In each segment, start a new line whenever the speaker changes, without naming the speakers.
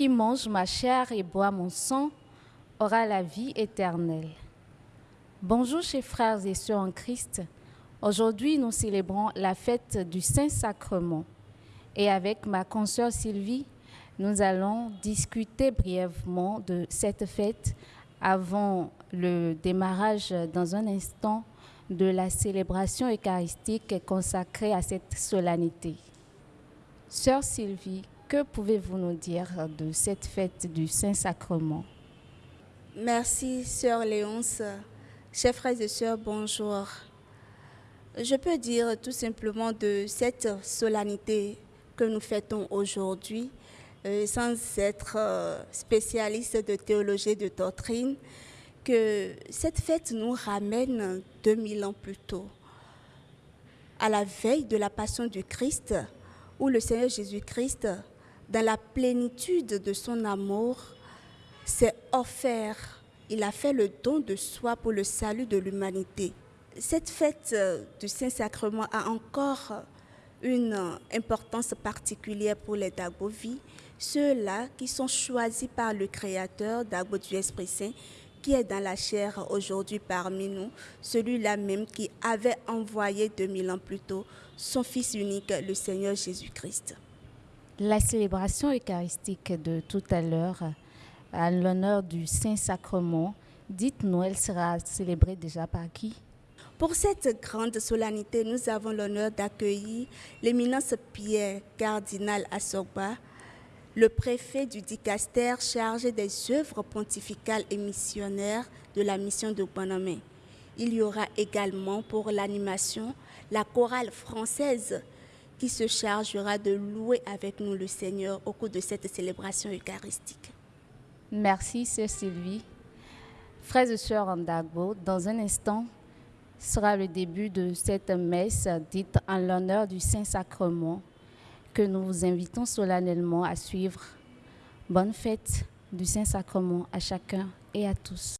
qui mange ma chair et boit mon sang aura la vie éternelle. Bonjour chers frères et sœurs en Christ. Aujourd'hui, nous célébrons la fête du Saint-Sacrement. Et avec ma consoeur Sylvie, nous allons discuter brièvement de cette fête avant le démarrage dans un instant de la célébration eucharistique consacrée à cette solennité. Sœur Sylvie, que pouvez-vous nous dire de cette fête du Saint-Sacrement?
Merci, Sœur Léonce. Chers frères et sœurs, bonjour. Je peux dire tout simplement de cette solennité que nous fêtons aujourd'hui, euh, sans être euh, spécialiste de théologie et de doctrine, que cette fête nous ramène 2000 ans plus tôt, à la veille de la passion du Christ, où le Seigneur Jésus-Christ, dans la plénitude de son amour, s'est offert. Il a fait le don de soi pour le salut de l'humanité. Cette fête du Saint-Sacrement a encore une importance particulière pour les Dagovi, ceux-là qui sont choisis par le Créateur, Dago du Esprit Saint, qui est dans la chair aujourd'hui parmi nous, celui-là même qui avait envoyé 2000 ans plus tôt son Fils unique, le Seigneur Jésus-Christ.
La célébration eucharistique de tout à l'heure, à l'honneur du Saint-Sacrement, dites-nous, elle sera célébrée déjà par qui?
Pour cette grande solennité, nous avons l'honneur d'accueillir l'éminence Pierre, cardinal Assogba, le préfet du dicaster chargé des œuvres pontificales et missionnaires de la mission de Bonhomme. Il y aura également pour l'animation la chorale française qui se chargera de louer avec nous le Seigneur au cours de cette célébration eucharistique.
Merci, Sœur Sylvie. Frères et sœurs en dans un instant sera le début de cette messe dite en l'honneur du Saint-Sacrement que nous vous invitons solennellement à suivre. Bonne fête du Saint-Sacrement à chacun et à tous.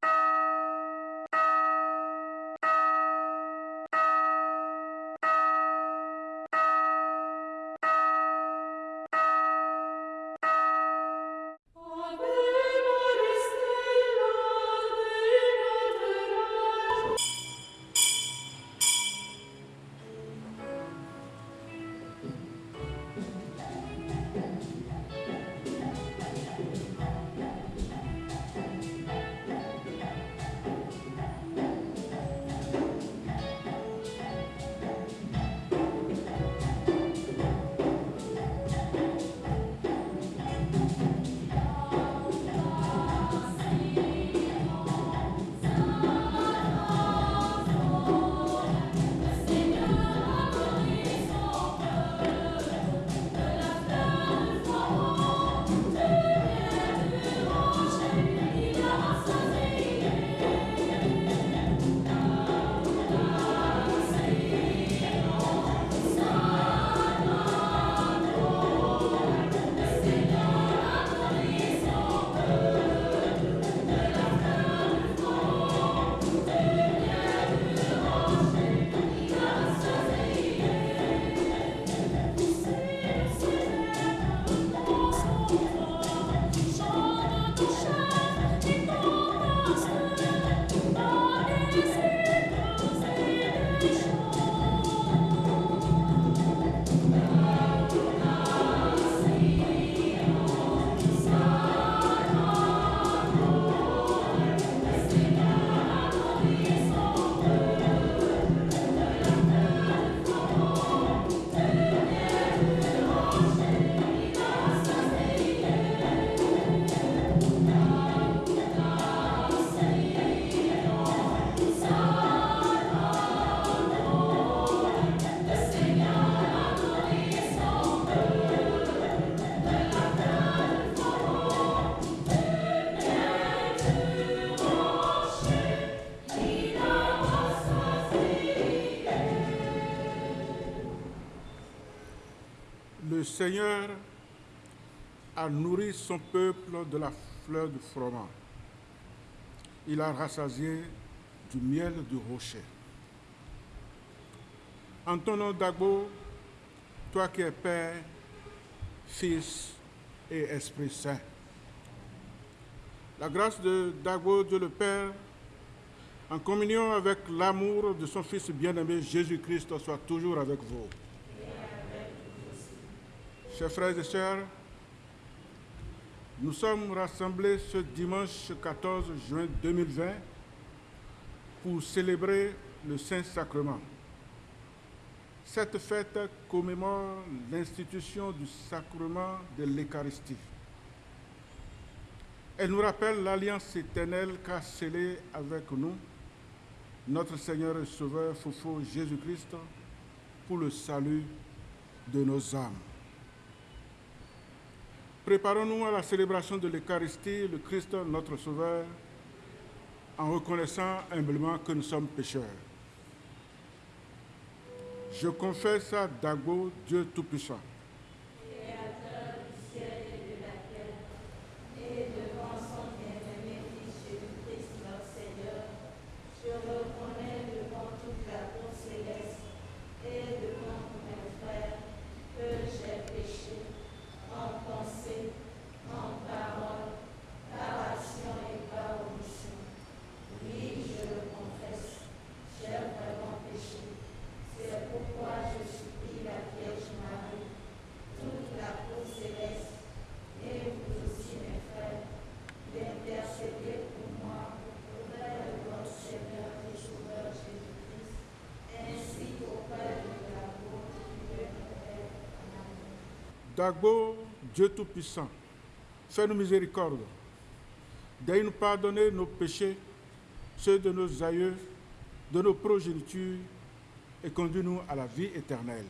Le Seigneur a nourri son peuple de la fleur du froment. Il a rassasié du miel du rocher. En ton nom, Dagbo, toi qui es Père, Fils et Esprit Saint, La grâce de Dago, Dieu le Père, en communion avec l'amour de son Fils bien-aimé Jésus-Christ, soit toujours avec vous. Chers frères et sœurs, nous sommes rassemblés ce dimanche 14 juin 2020 pour célébrer le Saint-Sacrement. Cette fête commémore l'institution du sacrement de l'Eucharistie. Elle nous rappelle l'alliance éternelle qu'a scellée avec nous notre Seigneur et Sauveur Foufou Jésus-Christ pour le salut de nos âmes. Préparons-nous à la célébration de l'Eucharistie, le Christ notre Sauveur, en reconnaissant humblement que nous sommes pécheurs. Je confesse à Dago, Dieu Tout-Puissant. Dagbo, Dieu Tout-Puissant, fais-nous miséricorde. Daigne nous pardonner nos péchés, ceux de nos aïeux, de nos progénitures, et conduis-nous à la vie éternelle.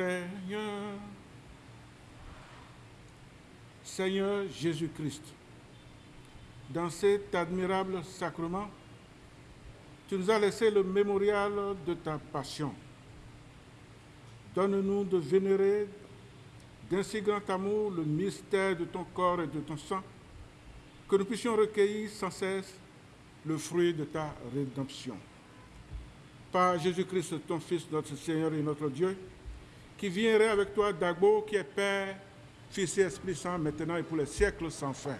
Seigneur. Seigneur Jésus-Christ, dans cet admirable sacrement, tu nous as laissé le mémorial de ta passion. Donne-nous de vénérer d'un si grand amour le mystère de ton corps et de ton sang, que nous puissions recueillir sans cesse le fruit de ta rédemption. Par Jésus-Christ, ton Fils, notre Seigneur et notre Dieu, qui viendrait avec toi d'Agbo, qui est Père, Fils et Esprit Saint, maintenant et pour les siècles sans fin.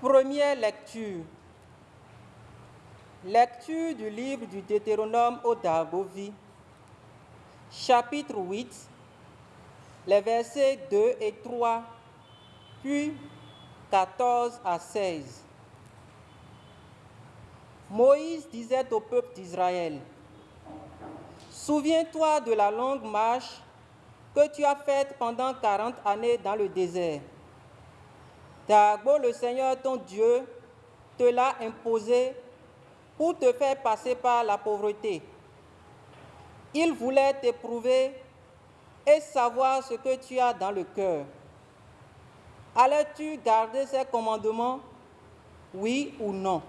Première lecture. Lecture du livre du Deutéronome au Dagovi, chapitre 8, les versets 2 et 3, puis 14 à 16. Moïse disait au peuple d'Israël, Souviens-toi de la longue marche que tu as faite pendant 40 années dans le désert. D'abord, le Seigneur ton Dieu te l'a imposé pour te faire passer par la pauvreté. Il voulait t'éprouver et savoir ce que tu as dans le cœur. Allais-tu garder ses commandements Oui ou non?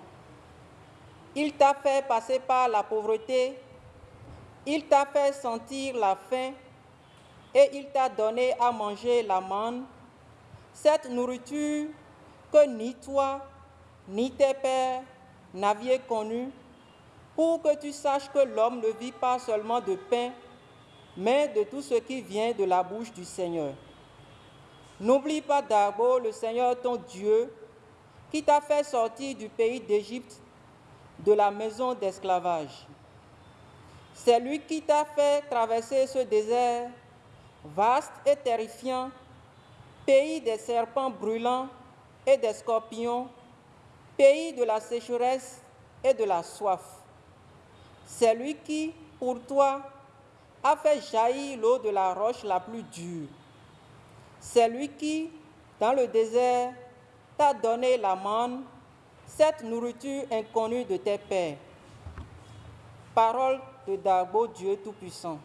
Il t'a fait passer par la pauvreté, il t'a fait sentir la faim et il t'a donné à manger la manne, cette nourriture que ni toi ni tes pères n'aviez connue, pour que tu saches que l'homme ne vit pas seulement de pain, mais de tout ce qui vient de la bouche du Seigneur. N'oublie pas d'abord le Seigneur ton Dieu, qui t'a fait sortir du pays d'Égypte, de la maison d'esclavage. C'est lui qui t'a fait traverser ce désert vaste et terrifiant, pays des serpents brûlants et des scorpions, pays de la sécheresse et de la soif. C'est lui qui, pour toi, a fait jaillir l'eau de la roche la plus dure. C'est lui qui, dans le désert, t'a donné la manne, cette nourriture inconnue de tes pères. Parole de Dagbo, Dieu Tout-Puissant.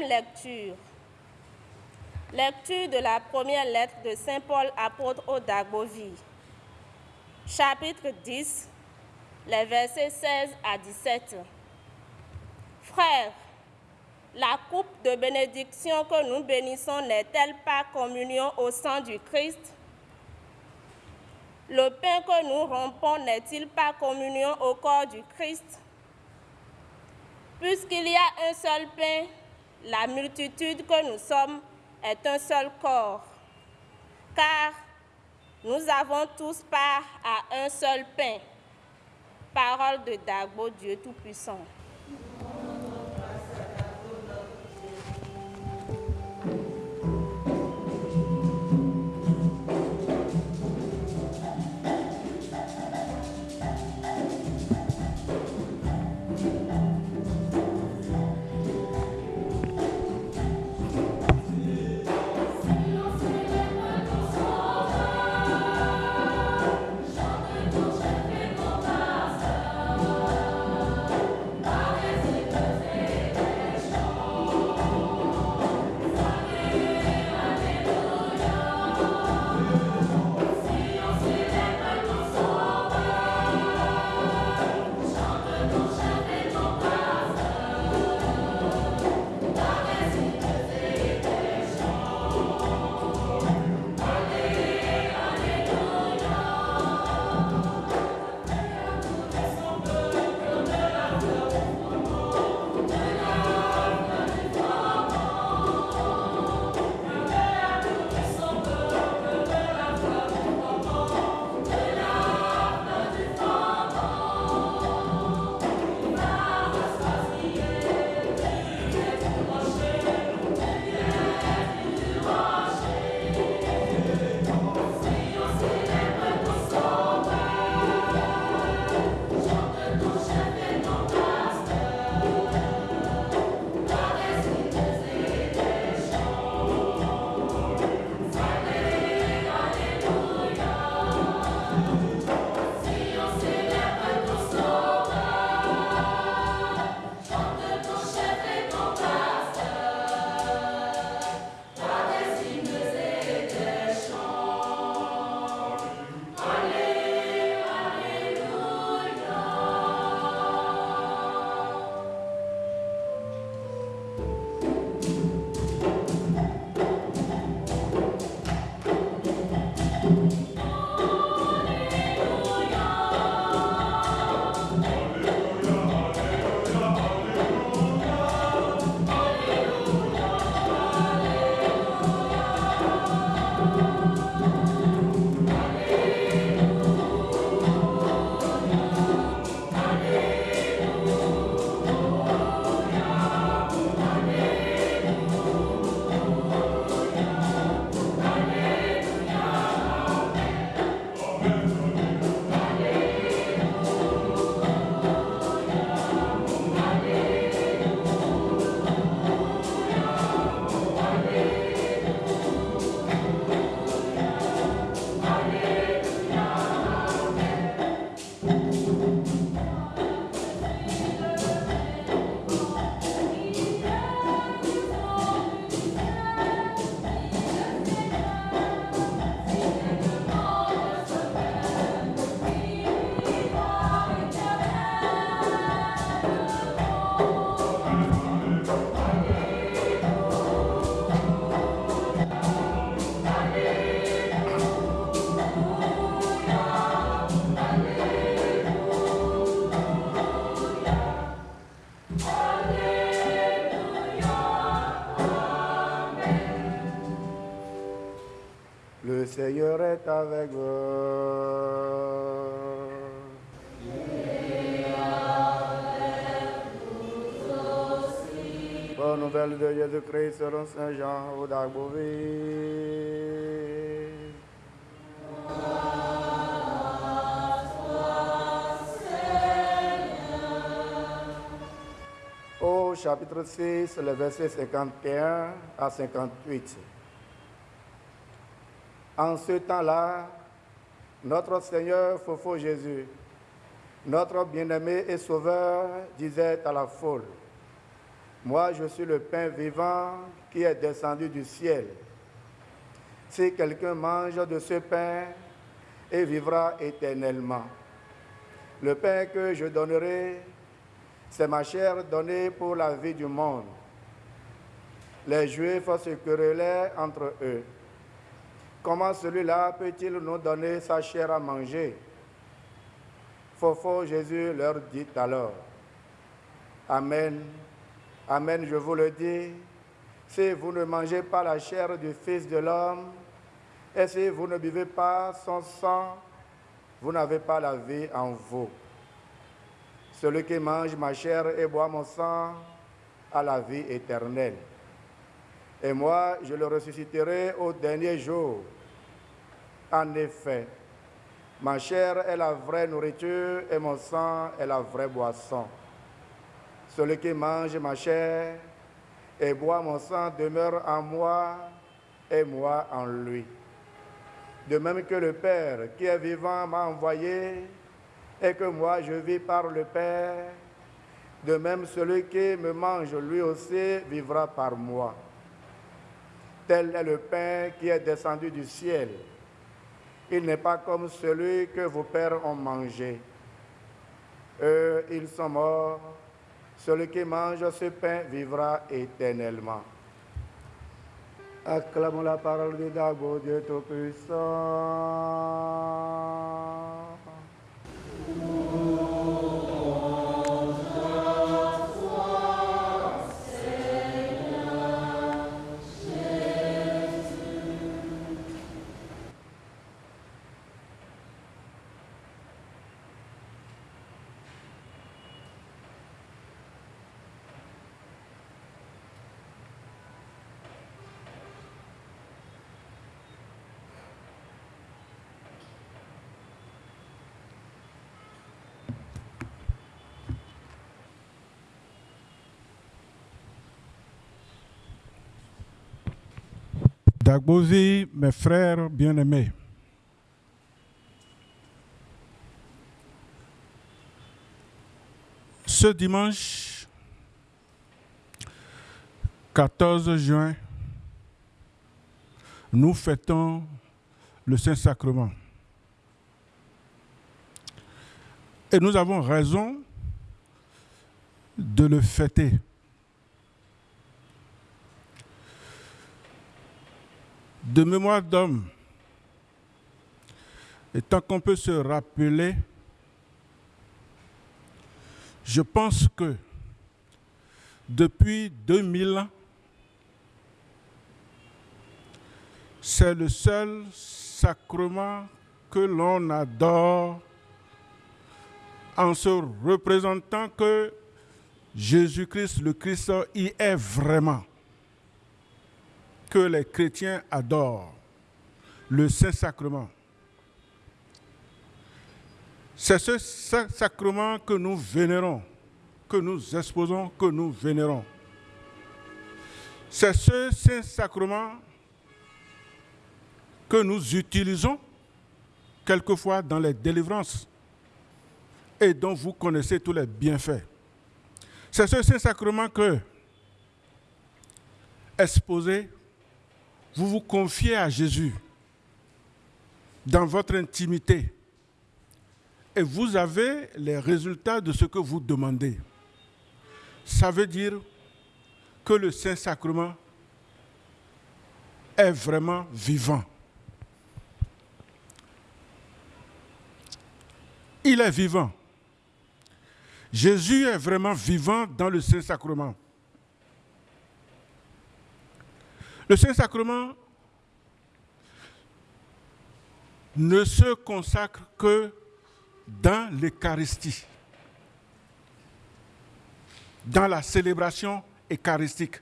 Lecture. Lecture de la première lettre de Saint Paul apôtre au Dagovi. Chapitre 10, les versets 16 à 17. Frères, la coupe de bénédiction que nous bénissons n'est-elle pas communion au sang du Christ? Le pain que nous rompons n'est-il pas communion au corps du Christ? Puisqu'il y a un seul pain, la multitude que nous sommes est un seul corps. Car nous avons tous part à un seul pain. Parole de Dagbo, Dieu Tout-Puissant.
Seigneur est avec vous. Bonne nouvelle de Jésus-Christ selon Saint Jean au Dagbové. Au chapitre 6, le verset 51 à 58. En ce temps-là, notre Seigneur Fofo Jésus, notre bien-aimé et sauveur, disait à la foule, Moi, je suis le pain vivant qui est descendu du ciel. Si quelqu'un mange de ce pain, il vivra éternellement. Le pain que je donnerai, c'est ma chair donnée pour la vie du monde. Les Juifs se querellaient entre eux. Comment celui-là peut-il nous donner sa chair à manger? Faux, Jésus leur dit alors, Amen, Amen, je vous le dis, si vous ne mangez pas la chair du Fils de l'homme, et si vous ne buvez pas son sang, vous n'avez pas la vie en vous. Celui qui mange ma chair et boit mon sang a la vie éternelle. Et moi, je le ressusciterai au dernier jour. En effet, ma chair est la vraie nourriture et mon sang est la vraie boisson. Celui qui mange ma chair et boit mon sang demeure en moi et moi en lui. De même que le Père qui est vivant m'a envoyé et que moi je vis par le Père, de même celui qui me mange lui aussi vivra par moi. Tel est le pain qui est descendu du ciel. Il n'est pas comme celui que vos pères ont mangé. Eux, ils sont morts. Celui qui mange ce pain vivra éternellement. Acclamons la parole de Dago, Dieu Tout-Puissant.
Dagbovi, mes frères bien-aimés, ce dimanche 14 juin, nous fêtons le Saint-Sacrement. Et nous avons raison de le fêter. De mémoire d'homme, et tant qu'on peut se rappeler, je pense que depuis 2000 ans, c'est le seul sacrement que l'on adore en se représentant que Jésus-Christ, le Christ, y est vraiment que les chrétiens adorent, le Saint-Sacrement. C'est ce sacrement que nous vénérons, que nous exposons, que nous vénérons. C'est ce Saint-Sacrement que nous utilisons quelquefois dans les délivrances et dont vous connaissez tous les bienfaits. C'est ce Saint-Sacrement que, exposé, vous vous confiez à Jésus dans votre intimité et vous avez les résultats de ce que vous demandez. Ça veut dire que le Saint-Sacrement est vraiment vivant. Il est vivant. Jésus est vraiment vivant dans le Saint-Sacrement. Le Saint-Sacrement ne se consacre que dans l'Eucharistie, dans la célébration eucharistique.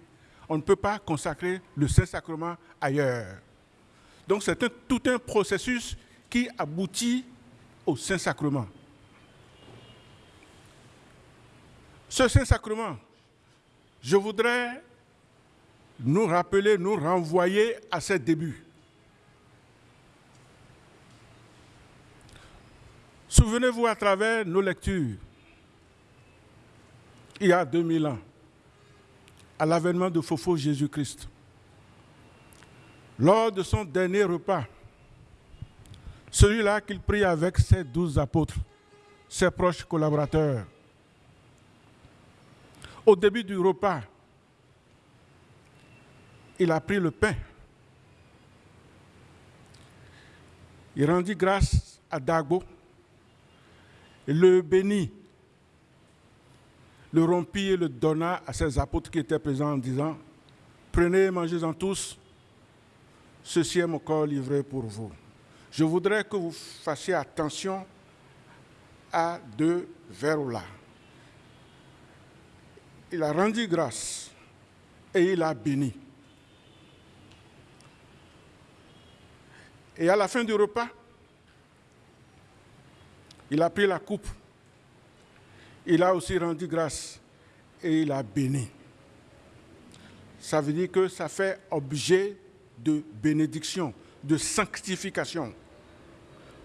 On ne peut pas consacrer le Saint-Sacrement ailleurs. Donc c'est tout un processus qui aboutit au Saint-Sacrement. Ce Saint-Sacrement, je voudrais nous rappeler, nous renvoyer à ses débuts. Souvenez-vous à travers nos lectures, il y a 2000 ans, à l'avènement de Fofo Jésus-Christ. Lors de son dernier repas, celui-là qu'il prit avec ses douze apôtres, ses proches collaborateurs. Au début du repas, il a pris le pain. Il rendit grâce à Dago, le bénit, le rompit et le donna à ses apôtres qui étaient présents en disant, prenez, mangez-en tous, ceci est mon corps livré pour vous. Je voudrais que vous fassiez attention à deux vers-là. Il a rendu grâce et il a béni. Et à la fin du repas, il a pris la coupe. Il a aussi rendu grâce et il a béni. Ça veut dire que ça fait objet de bénédiction, de sanctification,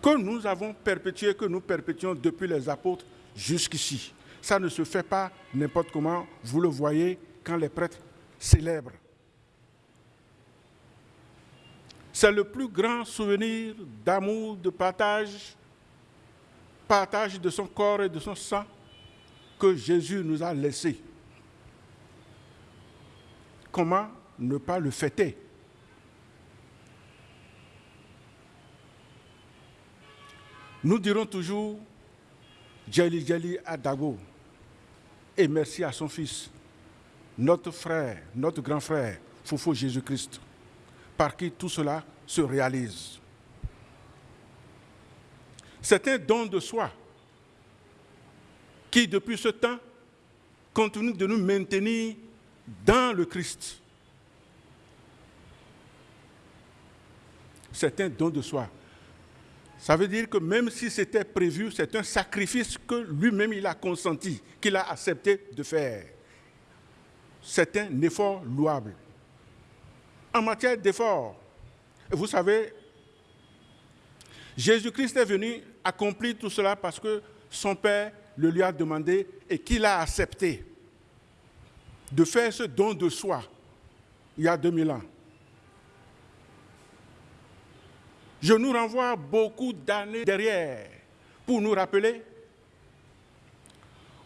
que nous avons perpétué, que nous perpétuons depuis les apôtres jusqu'ici. Ça ne se fait pas n'importe comment, vous le voyez quand les prêtres célèbrent. C'est le plus grand souvenir d'amour, de partage, partage de son corps et de son sang que Jésus nous a laissé. Comment ne pas le fêter? Nous dirons toujours Djali Djali à Dago et merci à son fils, notre frère, notre grand frère, Foufou Jésus-Christ, par qui tout cela se réalise. C'est un don de soi qui, depuis ce temps, continue de nous maintenir dans le Christ. C'est un don de soi. Ça veut dire que même si c'était prévu, c'est un sacrifice que lui-même il a consenti, qu'il a accepté de faire. C'est un effort louable. En matière d'effort, vous savez, Jésus-Christ est venu accomplir tout cela parce que son Père le lui a demandé et qu'il a accepté de faire ce don de soi il y a 2000 ans. Je nous renvoie beaucoup d'années derrière pour nous rappeler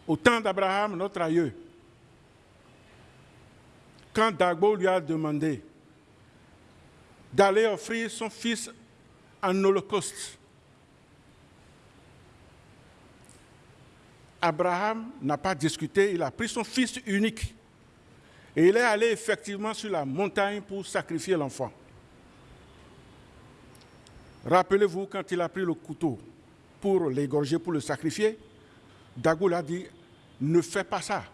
au temps d'Abraham, notre aïeux, quand Dagbo lui a demandé d'aller offrir son fils en holocauste. Abraham n'a pas discuté, il a pris son fils unique et il est allé effectivement sur la montagne pour sacrifier l'enfant. Rappelez-vous quand il a pris le couteau pour l'égorger, pour le sacrifier, Dagoul a dit, ne fais pas ça.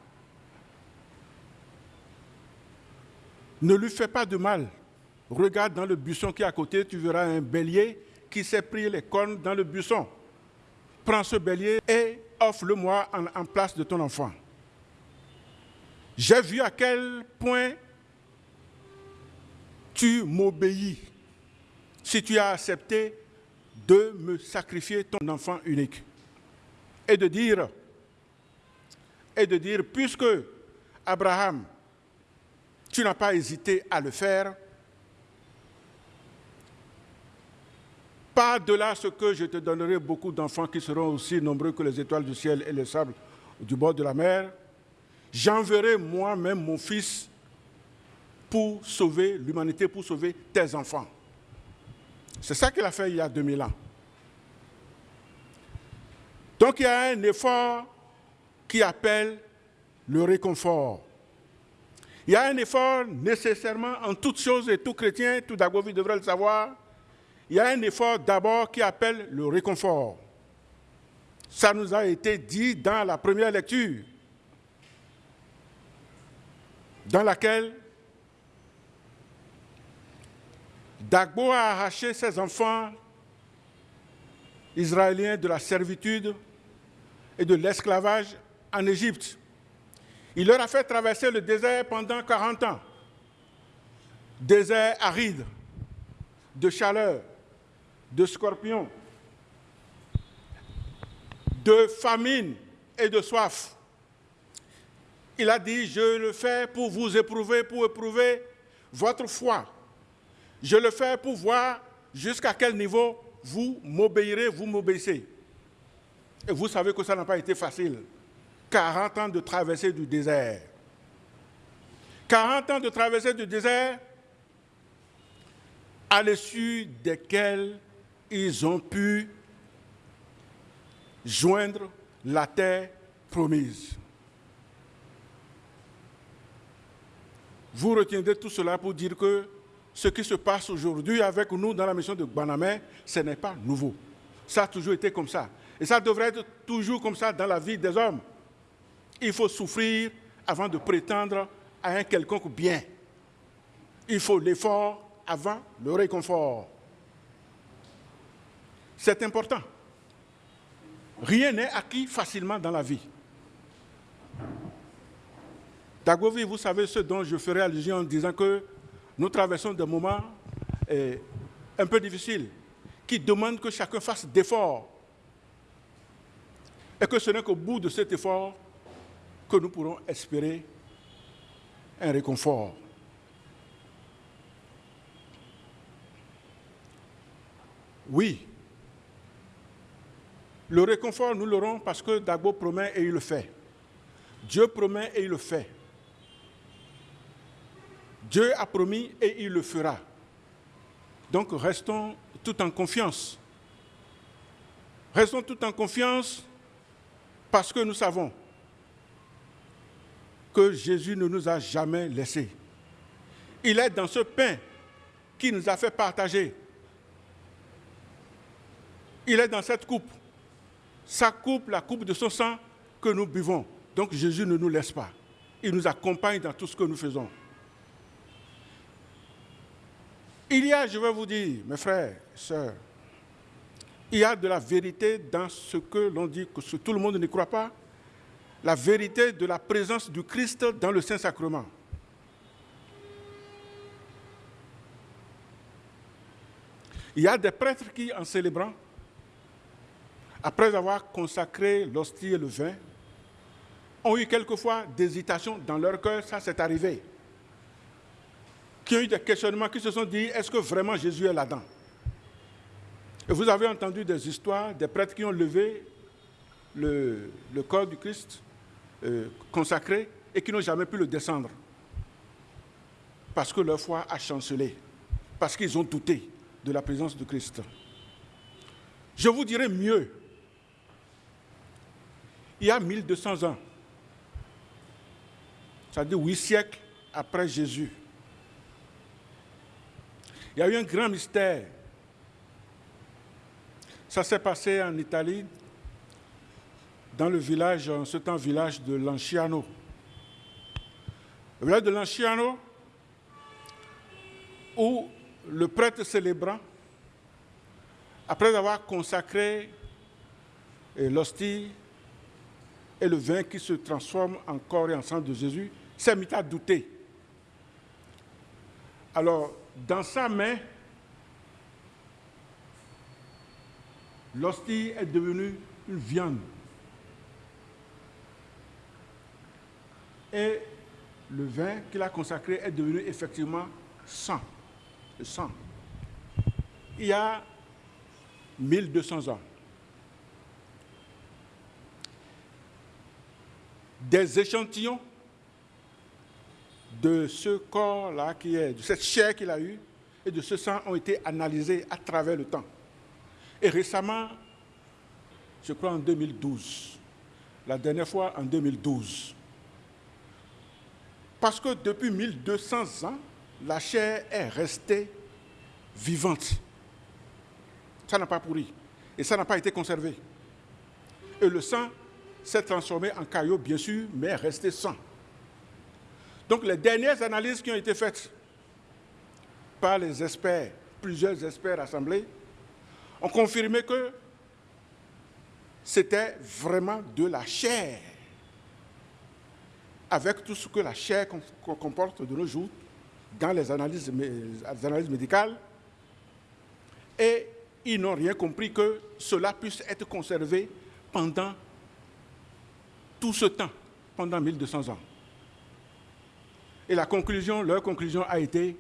Ne lui fais pas de mal. Regarde dans le buisson qui est à côté, tu verras un bélier qui s'est pris les cornes dans le buisson. Prends ce bélier et offre-le-moi en, en place de ton enfant. J'ai vu à quel point tu m'obéis si tu as accepté de me sacrifier ton enfant unique. Et de dire, et de dire, puisque Abraham, tu n'as pas hésité à le faire, pas de là ce que je te donnerai beaucoup d'enfants qui seront aussi nombreux que les étoiles du ciel et le sable du bord de la mer. J'enverrai moi-même mon fils pour sauver l'humanité, pour sauver tes enfants. C'est ça qu'il a fait il y a 2000 ans. Donc il y a un effort qui appelle le réconfort. Il y a un effort nécessairement en toutes choses, et tout chrétien, tout Dagovi devrait le savoir. Il y a un effort d'abord qui appelle le réconfort. Ça nous a été dit dans la première lecture, dans laquelle Dagbo a arraché ses enfants israéliens de la servitude et de l'esclavage en Égypte. Il leur a fait traverser le désert pendant 40 ans. Désert aride, de chaleur, de scorpions, de famine et de soif. Il a dit, je le fais pour vous éprouver, pour éprouver votre foi. Je le fais pour voir jusqu'à quel niveau vous m'obéirez, vous m'obéissez. Et vous savez que ça n'a pas été facile. 40 ans de traversée du désert. 40 ans de traversée du désert, à l'issue desquels ils ont pu joindre la terre promise. Vous retiendrez tout cela pour dire que ce qui se passe aujourd'hui avec nous dans la mission de Banamé, ce n'est pas nouveau. Ça a toujours été comme ça. Et ça devrait être toujours comme ça dans la vie des hommes. Il faut souffrir avant de prétendre à un quelconque bien. Il faut l'effort avant le réconfort. C'est important. Rien n'est acquis facilement dans la vie. Dagovi, vous savez ce dont je ferai allusion en disant que nous traversons des moments eh, un peu difficiles qui demandent que chacun fasse d'efforts. Et que ce n'est qu'au bout de cet effort que nous pourrons espérer un réconfort. Oui, le réconfort, nous l'aurons parce que Dagbo promet et il le fait. Dieu promet et il le fait. Dieu a promis et il le fera. Donc restons tout en confiance. Restons tout en confiance parce que nous savons que Jésus ne nous a jamais laissés. Il est dans ce pain qui nous a fait partager. Il est dans cette coupe sa coupe, la coupe de son sang que nous buvons. Donc Jésus ne nous laisse pas. Il nous accompagne dans tout ce que nous faisons. Il y a, je vais vous dire, mes frères, sœurs, il y a de la vérité dans ce que l'on dit, que tout le monde ne croit pas, la vérité de la présence du Christ dans le Saint-Sacrement. Il y a des prêtres qui, en célébrant, après avoir consacré l'hostie et le vin, ont eu quelquefois des hésitations dans leur cœur, ça c'est arrivé. Qui ont eu des questionnements, qui se sont dit, est-ce que vraiment Jésus est là-dedans? Et vous avez entendu des histoires des prêtres qui ont levé le, corps du Christ euh, consacré et qui n'ont jamais pu le descendre. Parce que leur foi a chancelé, parce qu'ils ont douté de la présence de Christ. Je vous dirais mieux, il y a 1200 ans, c'est-à-dire huit siècles après Jésus, il y a eu un grand mystère. Ça s'est passé en Italie, dans le village, en ce temps village de Lanciano. Le village de Lanciano, où le prêtre célébrant, après avoir consacré l'hostie et le vin qui se transforme en corps et en sang de Jésus, s'est mis à douter. Alors, dans sa main, l'hostie est devenue une viande. Et le vin qu'il a consacré est devenu effectivement sang, sang. Il y a 1200 ans. Des échantillons de ce corps-là qui est, de cette chair qu'il a eue et de ce sang ont été analysés à travers le temps. Et récemment, je crois en 2012, la dernière fois en 2012, parce que depuis 1200 ans, la chair est restée vivante. Ça n'a pas pourri et ça n'a pas été conservé. Et le sang s'est transformé en caillou, bien sûr, mais est resté sans. Donc les dernières analyses qui ont été faites par les experts, plusieurs experts assemblés, ont confirmé que c'était vraiment de la chair, avec tout ce que la chair comporte de nos jours dans les analyses médicales. Et ils n'ont rien compris que cela puisse être conservé pendant tout ce temps, pendant 1200 ans. Et la conclusion, leur conclusion a été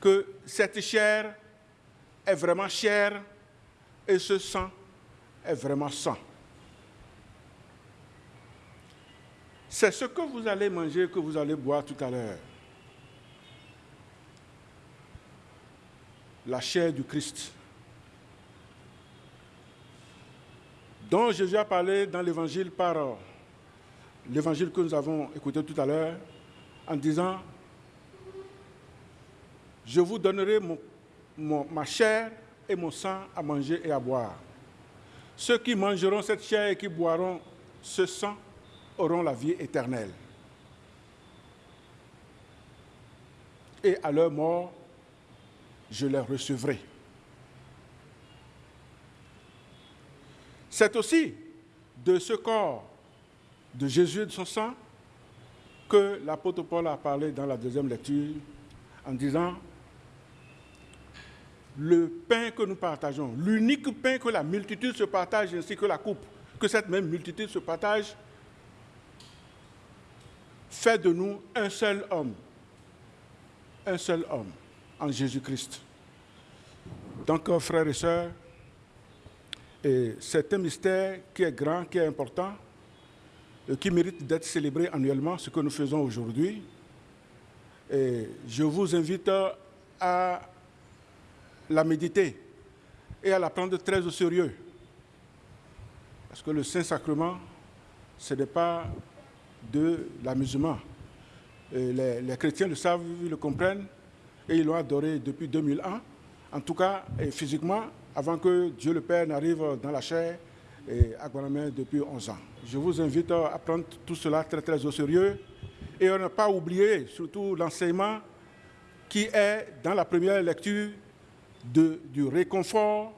que cette chair est vraiment chair et ce sang est vraiment sang. C'est ce que vous allez manger, que vous allez boire tout à l'heure. La chair du Christ. dont Jésus a parlé dans l'évangile par l'évangile que nous avons écouté tout à l'heure, en disant, je vous donnerai ma chair et mon sang à manger et à boire. Ceux qui mangeront cette chair et qui boiront ce sang auront la vie éternelle. Et à leur mort, je les recevrai. C'est aussi de ce corps de Jésus et de son sang que l'apôtre Paul a parlé dans la deuxième lecture en disant le pain que nous partageons, l'unique pain que la multitude se partage ainsi que la coupe, que cette même multitude se partage, fait de nous un seul homme, un seul homme en Jésus-Christ. Donc, frères et sœurs, c'est un mystère qui est grand, qui est important, qui mérite d'être célébré annuellement, ce que nous faisons aujourd'hui. Je vous invite à la méditer et à la prendre très au sérieux. Parce que le Saint-Sacrement, ce n'est pas de l'amusement. Les, les, chrétiens le savent, ils le comprennent, et ils l'ont adoré depuis 2000 ans. En tout cas, physiquement, avant que Dieu le Père n'arrive dans la chair et à Guanamé depuis 11 ans. Je vous invite à prendre tout cela très très au sérieux et à ne pas oublier surtout l'enseignement qui est dans la première lecture de, du réconfort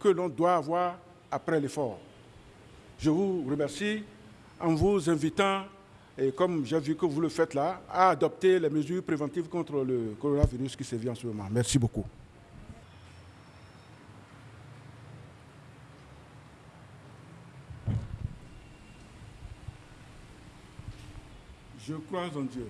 que l'on doit avoir après l'effort. Je vous remercie en vous invitant, et comme j'ai vu que vous le faites là, à adopter les mesures préventives contre le coronavirus qui sévit en ce moment. Merci beaucoup. Je crois en Dieu.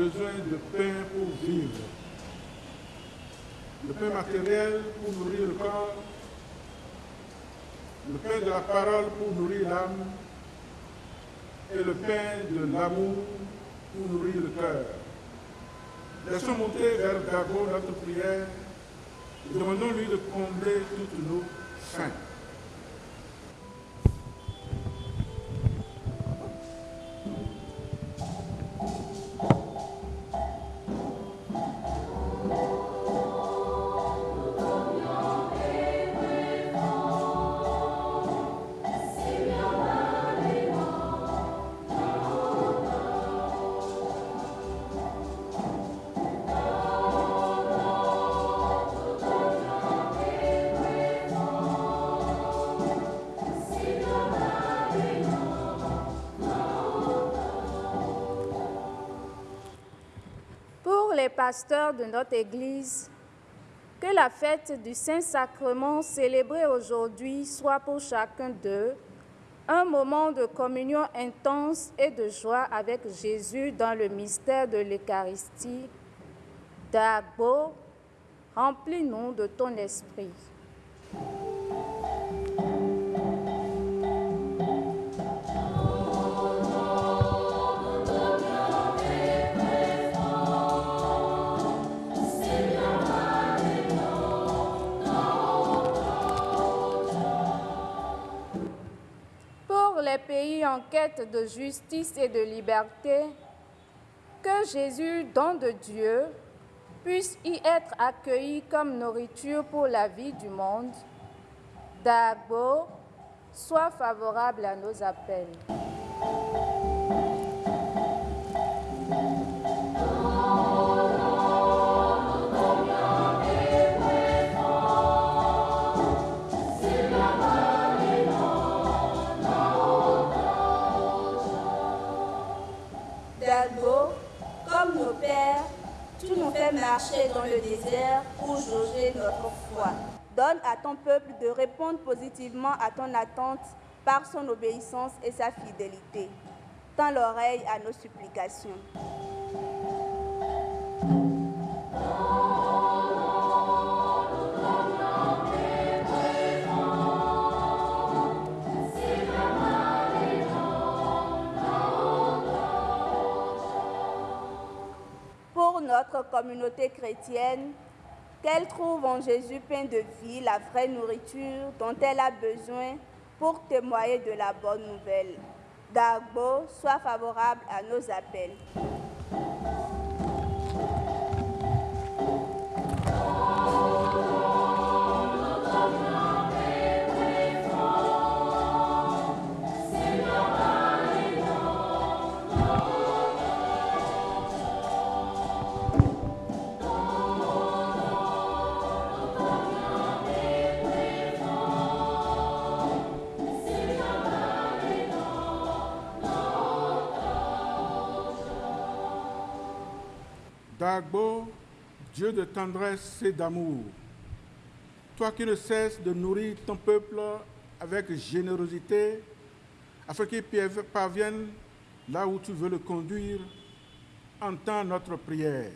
Besoin de pain pour vivre. Le pain matériel pour nourrir le corps, le pain de la parole pour nourrir l'âme et le pain de l'amour pour nourrir le cœur. Laissons monter vers Dago notre prière
pasteurs de notre Église, que la fête du Saint-Sacrement célébrée aujourd'hui soit pour chacun d'eux un moment de communion intense et de joie avec Jésus dans le mystère de l'Eucharistie. D'Agbo, remplis-nous de ton esprit. En quête de justice et de liberté, que Jésus, don de Dieu, puisse y être accueilli comme nourriture pour la vie du monde. D'Agbo, sois favorable à nos appels.
Marcher dans le désert pour jauger notre foi. Donne à ton peuple de répondre positivement à ton attente par son obéissance et sa fidélité. Tends l'oreille à nos supplications. Communauté chrétienne, qu'elle trouve en Jésus pain de vie la vraie nourriture dont elle a besoin pour témoigner de la bonne nouvelle. D'Agbo, sois favorable à nos appels.
D'Agbo, Dieu de tendresse et d'amour, toi qui ne cesses de nourrir ton peuple avec générosité, afin qu'il parvienne là où tu veux le conduire, entends notre prière.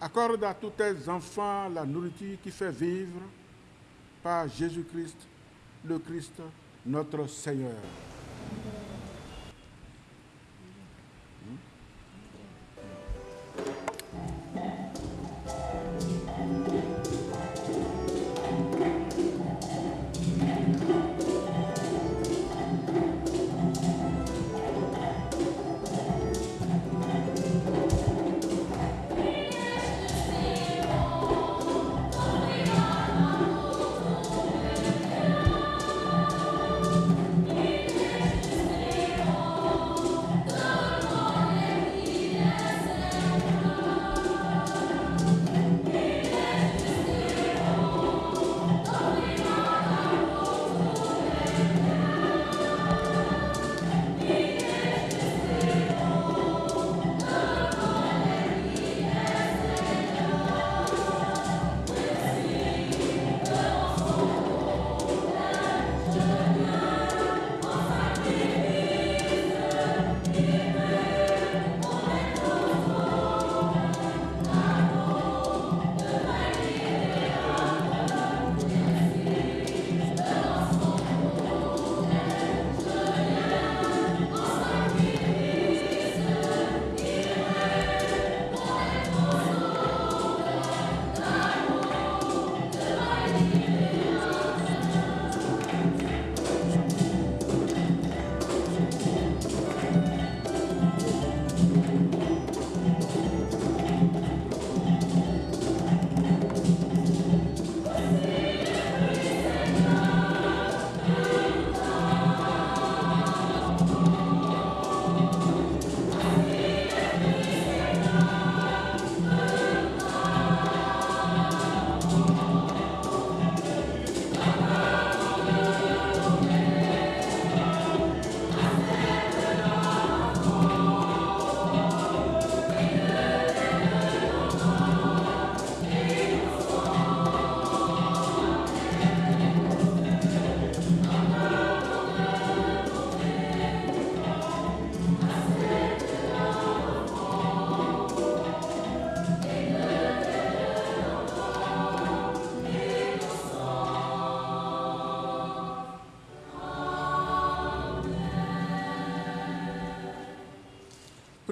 Accorde à tous tes enfants la nourriture qui fait vivre par Jésus-Christ, le Christ, notre Seigneur.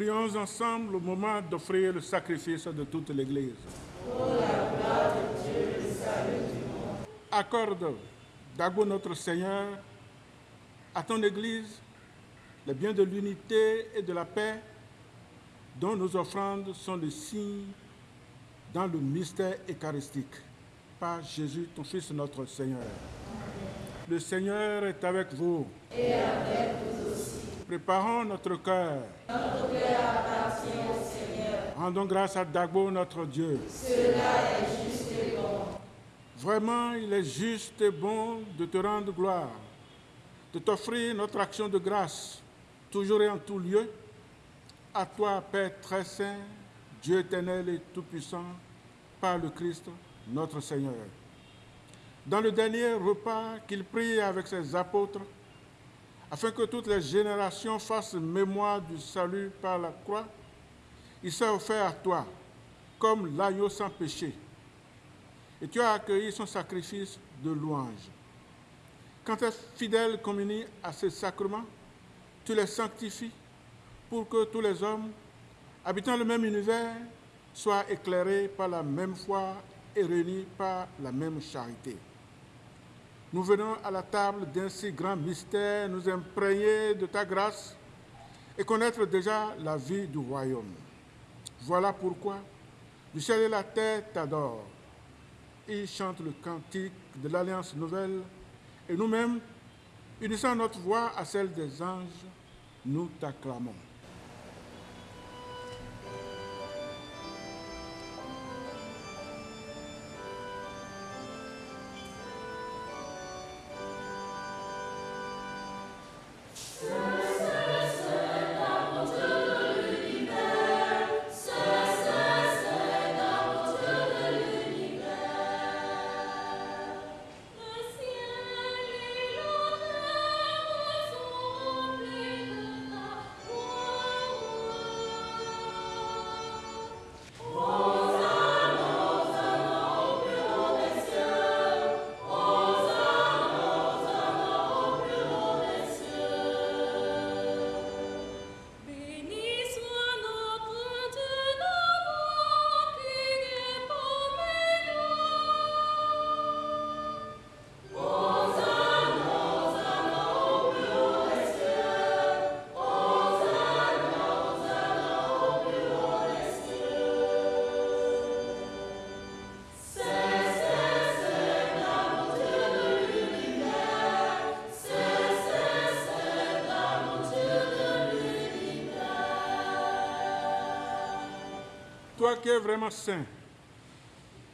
Prions ensemble au moment d'offrir le sacrifice de toute l'Église. Accorde, d'abord notre Seigneur, à ton Église les biens de l'unité et de la paix dont nos offrandes sont le signe dans le mystère eucharistique. Par Jésus, ton Fils, notre Seigneur. Le Seigneur est avec vous. Préparons notre cœur. Rendons grâce à Dagbo, notre Dieu.
Cela est juste et bon.
Vraiment, il est juste et bon de te rendre gloire, de t'offrir notre action de grâce, toujours et en tout lieu. À toi, Père très saint, Dieu éternel et tout-puissant, par le Christ, notre Seigneur. Dans le dernier repas qu'il prit avec ses apôtres, afin que toutes les générations fassent mémoire du salut par la croix, il s'est offert à toi comme l'agneau sans péché. Et tu as accueilli son sacrifice de louange. Quand tes fidèles communient à ces sacrements, tu les sanctifies pour que tous les hommes, habitant le même univers, soient éclairés par la même foi et réunis par la même charité. Nous venons à la table d'un si grand mystère, nous imprégner de ta grâce et connaître déjà la vie du royaume. Voilà pourquoi le ciel et la terre t'adorent. Ils chantent le cantique de l'Alliance nouvelle et nous-mêmes, unissant notre voix à celle des anges, nous t'acclamons. Toi qui es vraiment saint,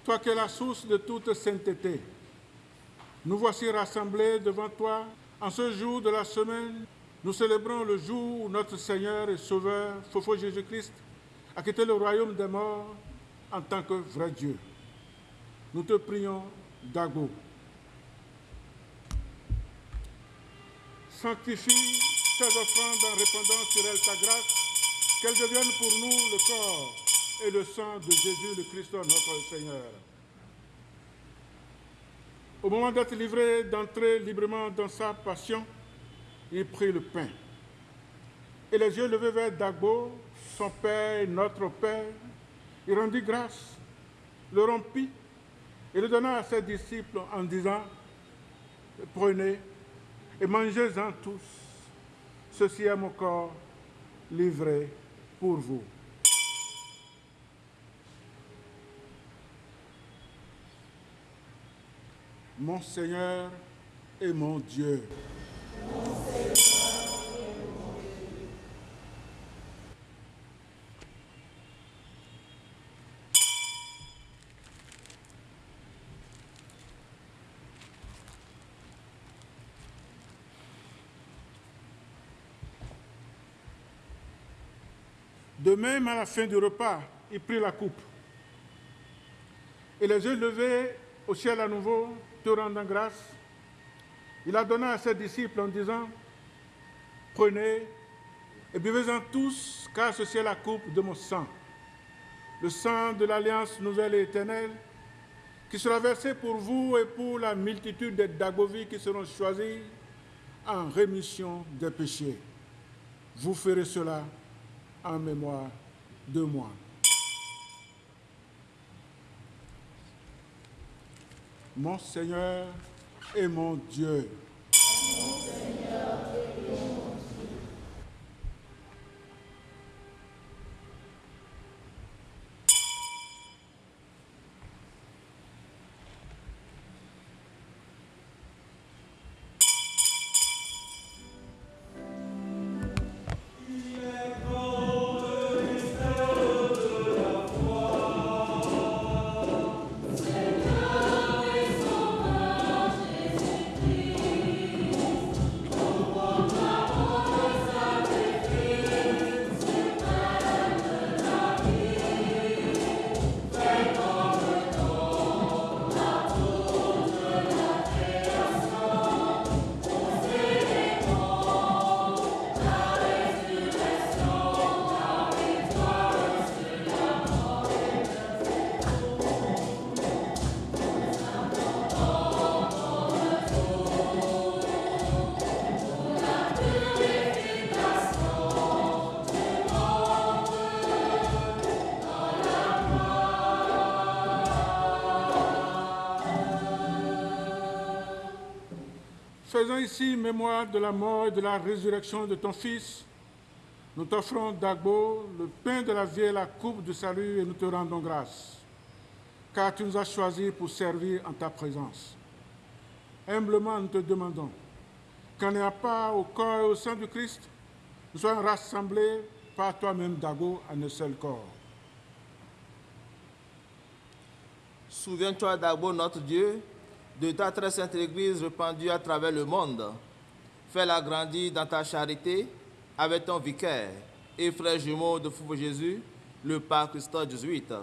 toi qui es la source de toute sainteté, nous voici rassemblés devant toi en ce jour de la semaine. Nous célébrons le jour où notre Seigneur et Sauveur, Fofo Jésus-Christ, a quitté le royaume des morts en tant que vrai Dieu. Nous te prions, Dago. Sanctifie ces offrandes en répandant sur elles ta grâce, qu'elles deviennent pour nous le corps et le sang de Jésus le Christ notre Seigneur. Au moment d'être livré, d'entrer librement dans sa passion, il prit le pain. Et les yeux levés vers Dagbo, son Père notre Père, il rendit grâce, le rompit et le donna à ses disciples en disant, prenez et mangez-en tous. Ceci est mon corps livré pour vous. Mon Seigneur et mon Dieu. De même, à la fin du repas, il prit la coupe. Et les yeux levés au ciel à nouveau, te rendant grâce, il a donné à ses disciples en disant, prenez et buvez-en tous, car ceci est la coupe de mon sang, le sang de l'alliance nouvelle et éternelle, qui sera versé pour vous et pour la multitude des Dagovis qui seront choisis en rémission des péchés. Vous ferez cela en mémoire de moi. Mon Seigneur et mon Dieu. Faisons ici mémoire de la mort et de la résurrection de ton Fils. Nous t'offrons, Dagbo, le pain de la vie et la coupe du salut et nous te rendons grâce, car tu nous as choisis pour servir en ta présence. Humblement, nous te demandons qu'en n'ayant pas au corps et au sein du Christ, nous soyons rassemblés par toi-même, Dago, en un seul corps.
Souviens-toi d'abord, notre Dieu, de ta très sainte Église répandue à travers le monde. Fais-la grandir dans ta charité avec ton vicaire et frère jumeau de Fou Jésus, le pape Christophe jésuite.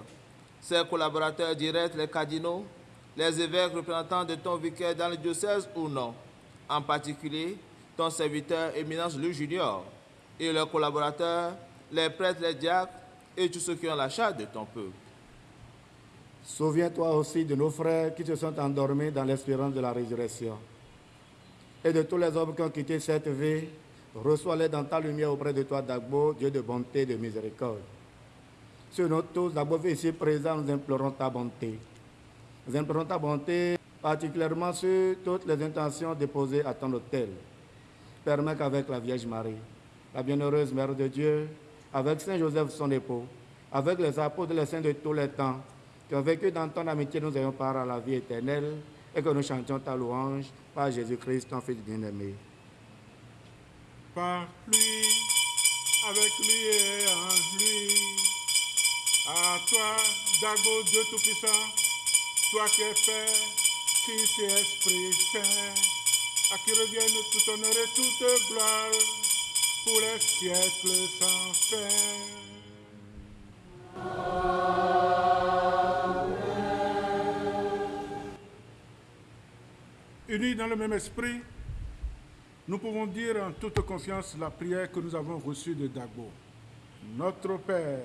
Ses collaborateurs directs, les cardinaux, les évêques représentants de ton vicaire dans le diocèse ou non, en particulier ton serviteur Éminence Louis Junior et leurs collaborateurs, les prêtres, les diacres et tous ceux qui ont la charge de ton peuple.
Souviens-toi aussi de nos frères qui se sont endormis dans l'espérance de la résurrection. Et de tous les hommes qui ont quitté cette vie, reçois-les dans ta lumière auprès de toi, Dagbo, Dieu de bonté et de miséricorde. Sur nous tous, Dagbo, ici présents, nous implorons ta bonté. Nous implorons ta bonté, particulièrement sur toutes les intentions déposées à ton autel. Permets qu'avec la Vierge Marie, la bienheureuse Mère de Dieu, avec Saint Joseph son époux, avec les apôtres et les saints de tous les temps, qui ont vécu dans ton amitié, nous ayons part à la vie éternelle et que nous chantions ta louange par Jésus-Christ, ton Fils bien-aimé.
Par lui, avec lui et en lui. À toi, Dago, Dieu Tout-Puissant, toi qui es Père, Fils et Esprit Saint, à qui reviennent tout honneur et toute gloire pour les siècles sans fin. Unis dans le même esprit, nous pouvons dire en toute confiance la prière que nous avons reçue de Dagbo. Notre Père,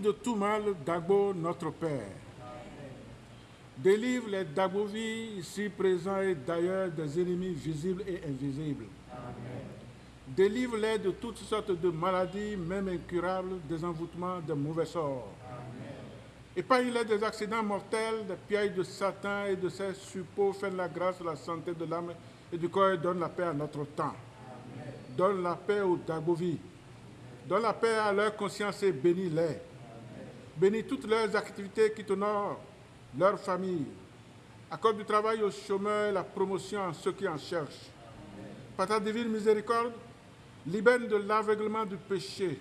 de tout mal, Dagbo, notre Père. Délivre les Dagovis ici présents et d'ailleurs des ennemis visibles et invisibles. Délivre-les de toutes sortes de maladies, même incurables, des envoûtements, de mauvais sorts. Épargne-les des accidents mortels, des pièges de Satan et de ses suppôts. Fais la grâce, la santé de l'âme et du corps et donne la paix à notre temps. Donne la paix aux Dagovis. Donne la paix à leur conscience et bénis-les. Bénis toutes leurs activités qui t'honorent, leur famille. Accorde du travail aux chômeurs et la promotion à ceux qui en cherchent. Par ta divine miséricorde, libère de l'aveuglement du péché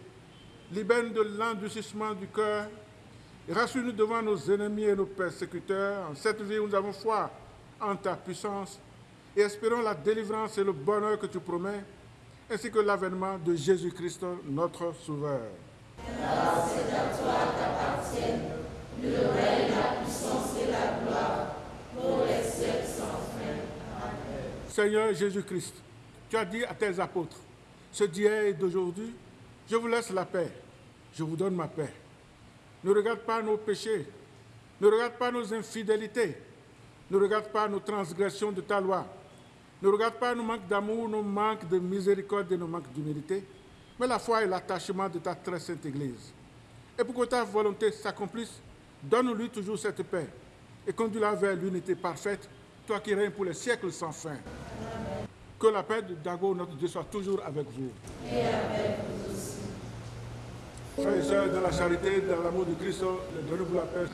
libère-nous de l'endurcissement du cœur rassure-nous devant nos ennemis et nos persécuteurs. En cette vie où nous avons foi en ta puissance et espérons la délivrance et le bonheur que tu promets, ainsi que l'avènement de Jésus-Christ, notre Sauveur. Seigneur Jésus-Christ, tu as dit à tes apôtres, ce d'hier et d'aujourd'hui, je vous laisse la paix, je vous donne ma paix. Ne regarde pas nos péchés, ne regarde pas nos infidélités, ne regarde pas nos transgressions de ta loi, ne regarde pas nos manques d'amour, nos manques de miséricorde et nos manques d'humilité, mais la foi et l'attachement de ta très sainte Église. Et pour que ta volonté s'accomplisse, donne-lui toujours cette paix et conduis-la vers l'unité parfaite, toi qui règnes pour les siècles sans fin. Que la paix de Dago, notre Dieu, soit toujours avec vous. Et avec vous aussi. Frères et sœurs, dans la charité, dans l'amour de Christ, donnez-vous la paix.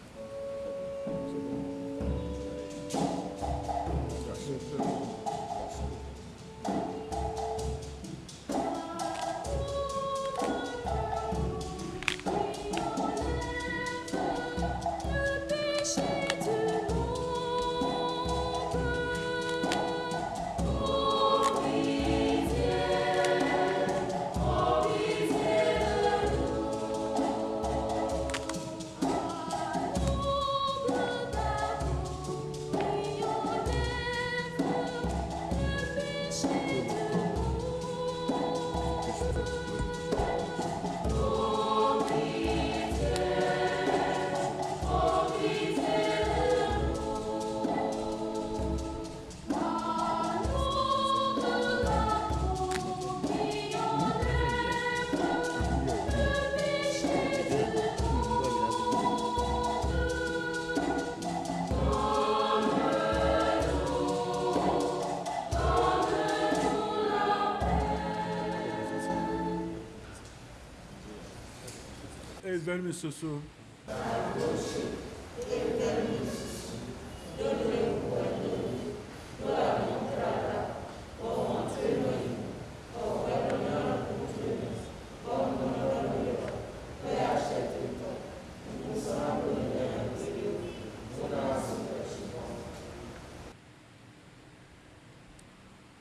Evangelho Sussu.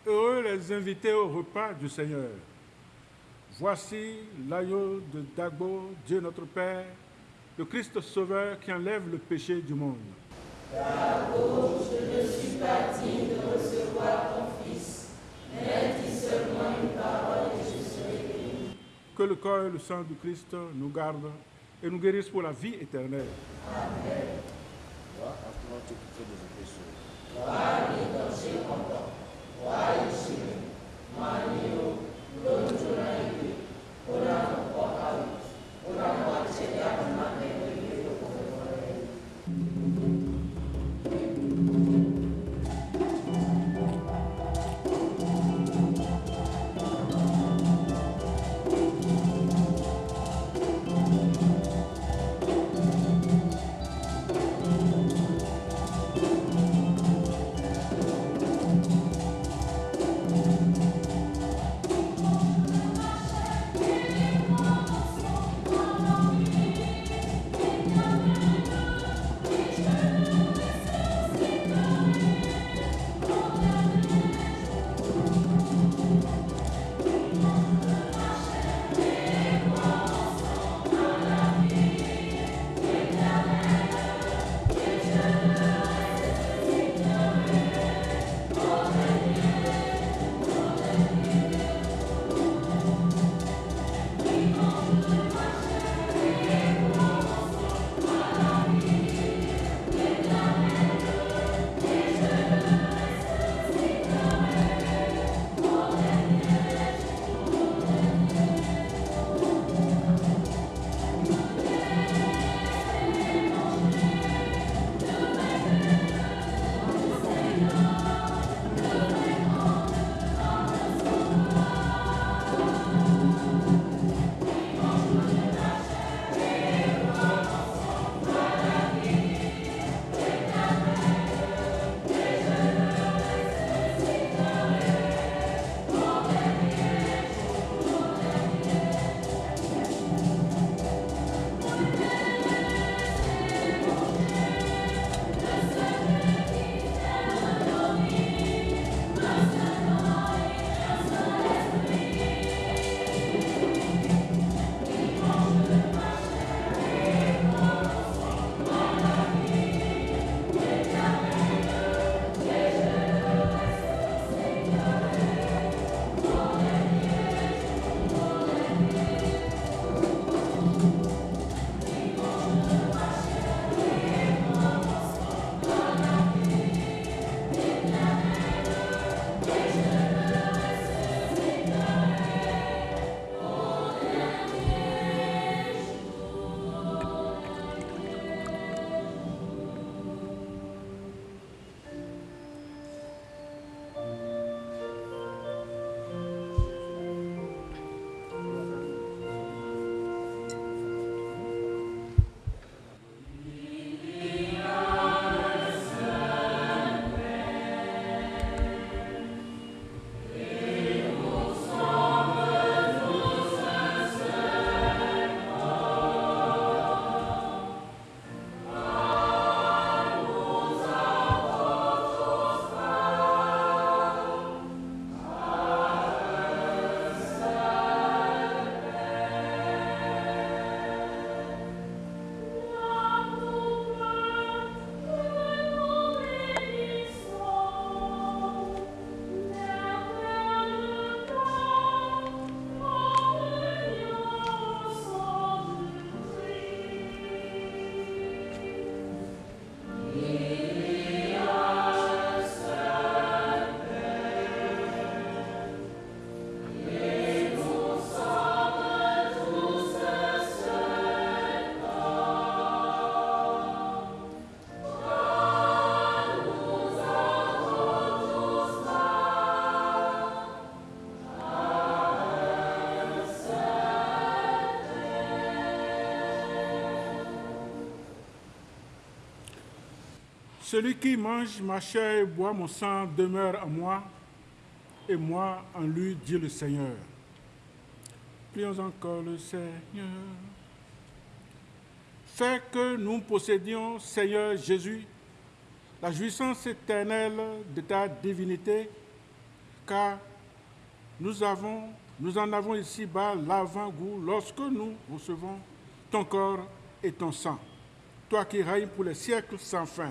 Heureux les invités au repas du Seigneur. Voici l'agneau de Dieu notre Père, le Christ Sauveur qui enlève le péché du monde.
Je ne suis pas digne de recevoir ton Fils, mais dis seulement une parole et je serai béni.
Que le corps et le sang du Christ nous gardent et nous guérissent pour la vie éternelle. Amen. Oh, Celui qui mange ma chair et boit mon sang demeure en moi, et moi en lui, dit le Seigneur. Prions encore le Seigneur. Fais que nous possédions, Seigneur Jésus, la jouissance éternelle de ta divinité, car nous, avons, nous en avons ici-bas l'avant-goût lorsque nous recevons ton corps et ton sang, toi qui règnes pour les siècles sans fin.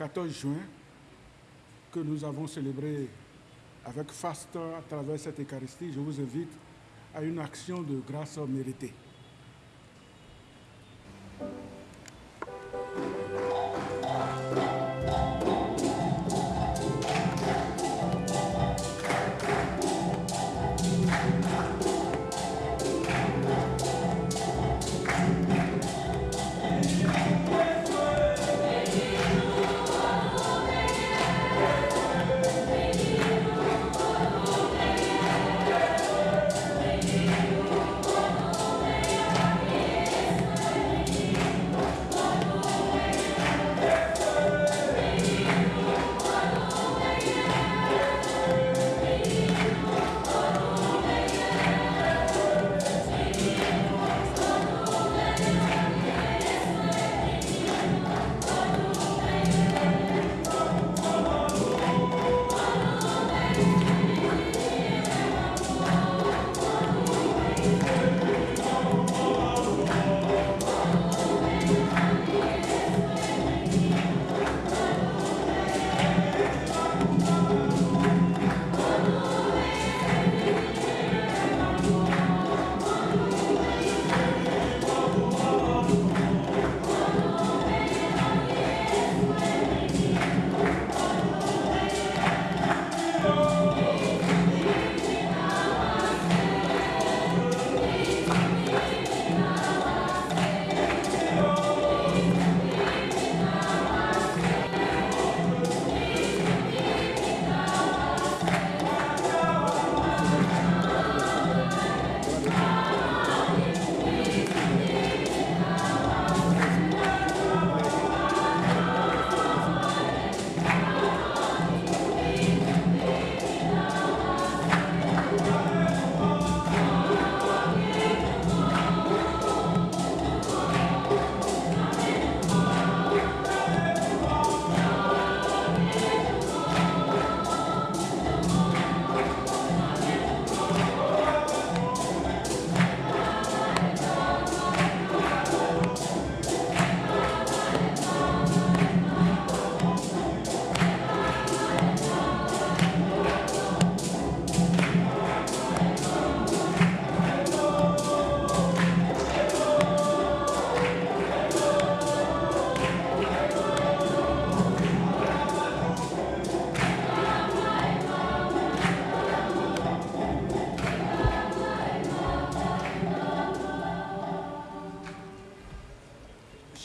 14 juin, que nous avons célébré avec faste à travers cette Eucharistie, je vous invite à une action de grâce méritée.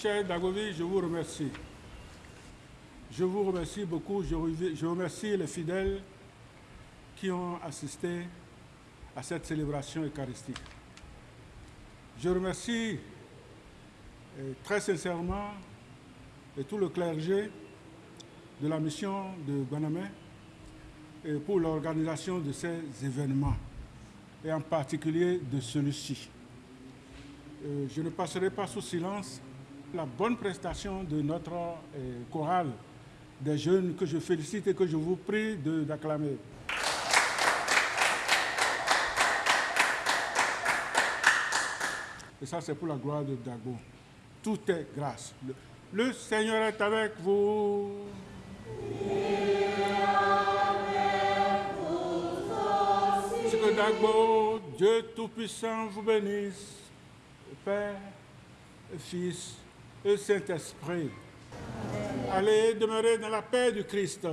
Cher Dagovi, je vous remercie. Je vous remercie beaucoup. Je remercie les fidèles qui ont assisté à cette célébration eucharistique. Je remercie et très sincèrement tout le clergé de la mission de Guanamé et pour l'organisation de ces événements, et en particulier de celui-ci. Euh, Je ne passerai pas sous silence la bonne prestation de notre euh, chorale des jeunes que je félicite et que je vous prie d'acclamer. Et ça, c'est pour la gloire de Dago. Tout est grâce. Le, Seigneur est avec vous. Que Dagbo, Dieu Tout-Puissant, vous bénisse, Père, Fils et Saint-Esprit. Allez demeurer dans la paix du Christ.